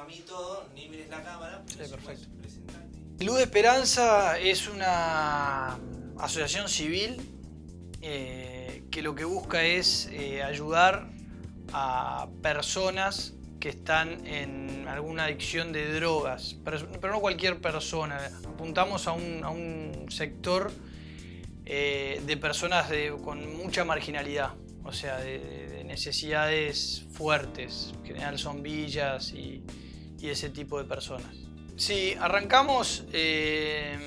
a mí todo, ni mires la cámara. Sí, perfecto. Luz de Esperanza es una asociación civil eh, que lo que busca es eh, ayudar a personas que están en alguna adicción de drogas, pero, no cualquier persona. Apuntamos a un, sector eh, de personas con mucha marginalidad, o sea, de, necesidades fuertes, en general son villas y, ese tipo de personas. Sí, arrancamos eh,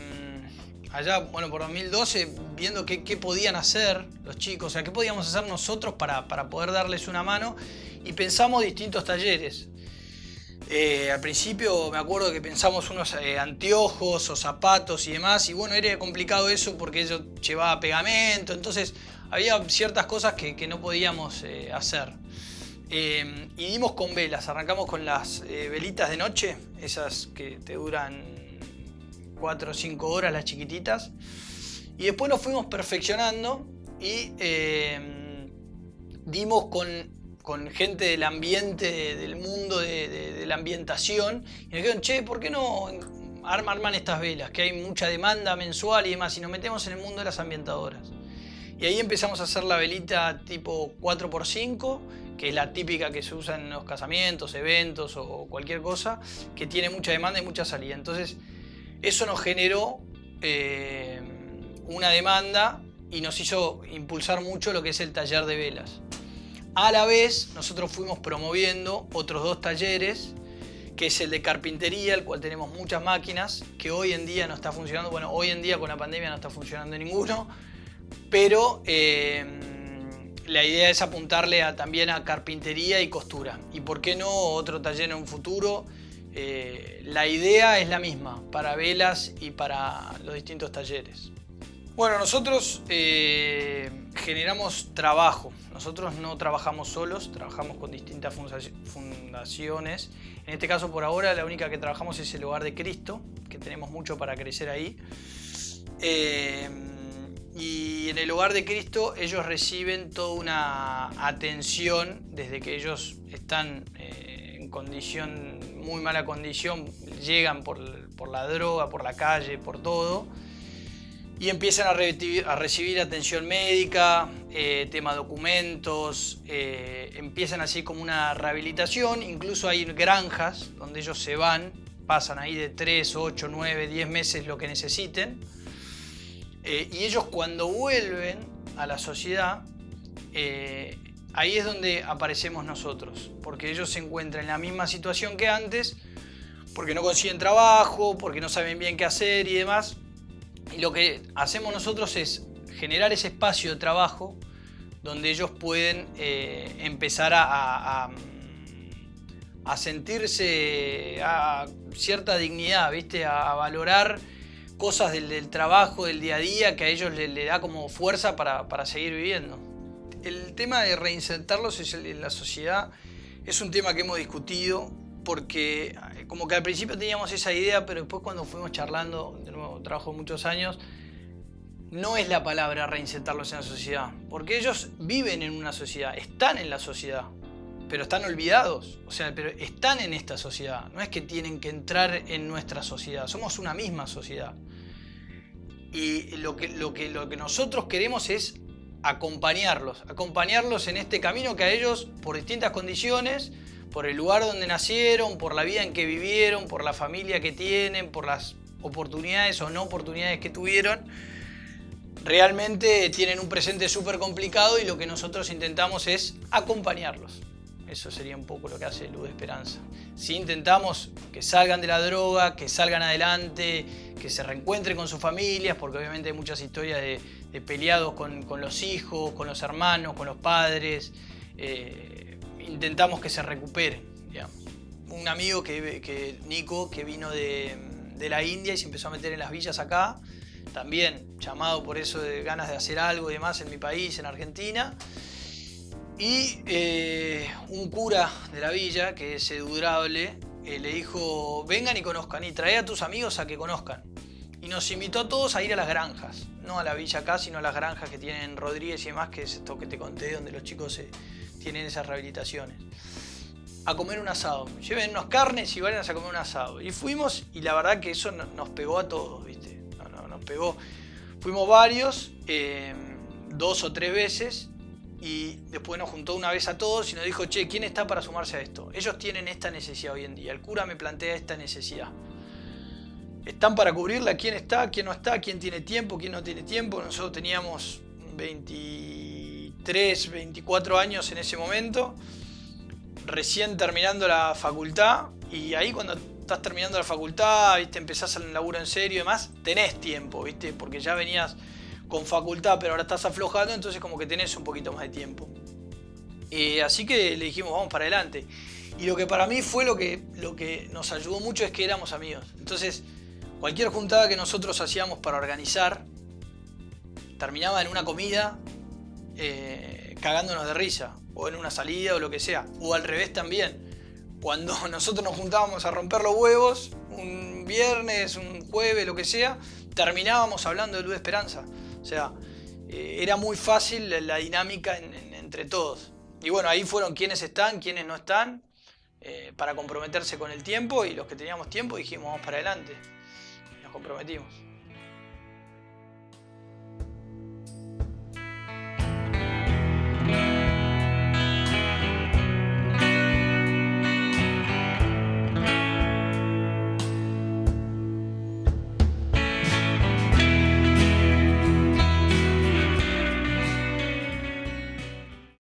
allá, bueno, por 2012, viendo qué, podían hacer los chicos, o sea, qué podíamos hacer nosotros para, para poder darles una mano y pensamos distintos talleres. Eh, al principio me acuerdo que pensamos unos eh, anteojos o zapatos y demás y bueno, era complicado eso porque eso llevaba pegamento, entonces había ciertas cosas que, no podíamos eh, hacer. Y dimos con velas, arrancamos con las velitas de noche, esas que te duran 4 o 5 horas, las chiquititas. Y después nos fuimos perfeccionando y dimos con gente del ambiente, del mundo de, la ambientación, y nos dijeron, che, ¿por qué no arman estas velas? Que hay mucha demanda mensual y demás, y nos metemos en el mundo de las ambientadoras. Y ahí empezamos a hacer la velita tipo 4x5, que es la típica que se usa en los casamientos, eventos o cualquier cosa, que tiene mucha demanda y mucha salida. Entonces, eso nos generó eh, una demanda y nos hizo impulsar mucho lo que es el taller de velas. A la vez, nosotros fuimos promoviendo otros dos talleres, que es el de carpintería, el cual tenemos muchas máquinas, que hoy en día no está funcionando. Bueno, hoy en día con la pandemia no está funcionando ninguno, pero eh, la idea es apuntarle también a carpintería y costura. Y por qué no otro taller en un futuro. Eh, la idea es la misma para velas y para los distintos talleres. Bueno, nosotros eh, generamos trabajo. Nosotros no trabajamos solos, trabajamos con distintas fundaciones. En este caso, por ahora, la única que trabajamos es el Hogar de Cristo, que tenemos mucho para crecer ahí. Eh, y en el Hogar de Cristo ellos reciben toda una atención desde que ellos están eh, en condición, muy mala condición, llegan por la droga, por la calle, por todo y empiezan a, recibir, atención médica, eh, tema documentos, eh, empiezan así como una rehabilitación, incluso hay granjas donde ellos se van, pasan ahí de 3, 8, 9, 10 meses lo que necesiten, eh, y ellos cuando vuelven a la sociedad, ahí es donde aparecemos nosotros, porque ellos se encuentran en la misma situación que antes, porque no consiguen trabajo, porque no saben bien qué hacer y demás, y lo que hacemos nosotros es generar ese espacio de trabajo donde ellos pueden eh, empezar a, a, sentirse a cierta dignidad, ¿viste? a, valorar cosas del, trabajo, del día a día, que a ellos les le da como fuerza para, para, seguir viviendo. El tema de reinsertarlos en la sociedad es un tema que hemos discutido porque eh, como que al principio teníamos esa idea, pero después cuando fuimos charlando, de nuevo trabajo muchos años, no es la palabra reinsertarlos en la sociedad, porque ellos viven en una sociedad, están en la sociedad, pero están olvidados, o sea, pero están en esta sociedad, no es que tienen que entrar en nuestra sociedad, somos una misma sociedad. Y lo que, lo que, lo que nosotros queremos es acompañarlos, acompañarlos en este camino que a ellos, por distintas condiciones, por el lugar donde nacieron, por la vida en que vivieron, por la familia que tienen, por las oportunidades o no oportunidades que tuvieron, realmente tienen un presente súper complicado y lo que nosotros intentamos es acompañarlos. Eso sería un poco lo que hace Luz de Esperanza. Si intentamos que salgan de la droga, que salgan adelante, que se reencuentren con sus familias, porque obviamente hay muchas historias de, peleados con, los hijos, con los hermanos, con los padres. Eh, intentamos que se recupere. Un amigo, que, Nico, que vino de, la India y se empezó a meter en las villas acá, también llamado por eso de ganas de hacer algo y demás en mi país, en Argentina. Y eh, un cura de la villa, que es edurable, eh, le dijo, vengan y conozcan, y trae a tus amigos a que conozcan. Y nos invitó a todos a ir a las granjas, no a la villa acá, sino a las granjas que tienen Rodríguez y demás, que es esto que te conté, donde los chicos se, tienen esas rehabilitaciones. a comer un asado. Lleven unas carnes y vayan a comer un asado. Y fuimos y la verdad que eso nos pegó a todos, ¿viste? nos pegó. Fuimos varios, eh, dos o tres veces y después nos juntó una vez a todos y nos dijo, che, ¿quién está para sumarse a esto? Ellos tienen esta necesidad hoy en día, el cura me plantea esta necesidad. ¿Están para cubrirla? ¿Quién está? ¿Quién no está? ¿Quién tiene tiempo? ¿Quién no tiene tiempo? Nosotros teníamos 23, 24 años en ese momento, recién terminando la facultad y ahí cuando estás terminando la facultad, ¿viste? empezás el laburo en serio y demás, tenés tiempo, ¿viste? porque ya venías con facultad, pero ahora estás aflojando, entonces como que tenés un poquito más de tiempo. Eh, así que le dijimos, vamos para adelante. Y lo que para mí fue lo que, lo que nos ayudó mucho es que éramos amigos. Entonces, cualquier juntada que nosotros hacíamos para organizar, terminaba en una comida eh, cagándonos de risa, o en una salida o lo que sea, o al revés también. Cuando nosotros nos juntábamos a romper los huevos, un viernes, un jueves, lo que sea, terminábamos hablando de Luz de Esperanza. O sea, eh, era muy fácil la, dinámica entre todos. Y bueno, ahí fueron quienes están, quienes no están, eh, para comprometerse con el tiempo y los que teníamos tiempo dijimos vamos para adelante. Y nos comprometimos.